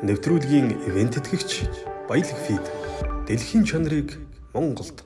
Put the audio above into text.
Нэвтрүүлгийн ивент тэтгэгч Баялаг фид. Дэлхийн чанарыг Монголд